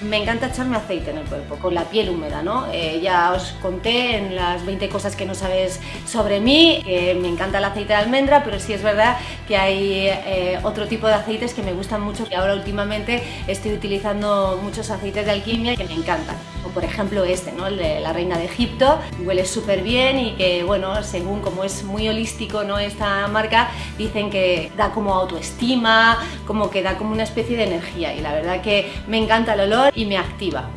Me encanta echarme aceite en el cuerpo, con la piel húmeda, ¿no? Eh, ya os conté en las 20 cosas que no sabes sobre mí, que me encanta el aceite de almendra, pero sí es verdad que hay eh, otro tipo de aceites que me gustan mucho y ahora últimamente estoy utilizando muchos aceites de alquimia que me encantan. O por ejemplo este, ¿no? el de la reina de Egipto, huele súper bien y que, bueno, según como es muy holístico ¿no? esta marca, dicen que da como autoestima, como que da como una especie de energía y la verdad que me encanta el olor y me activa.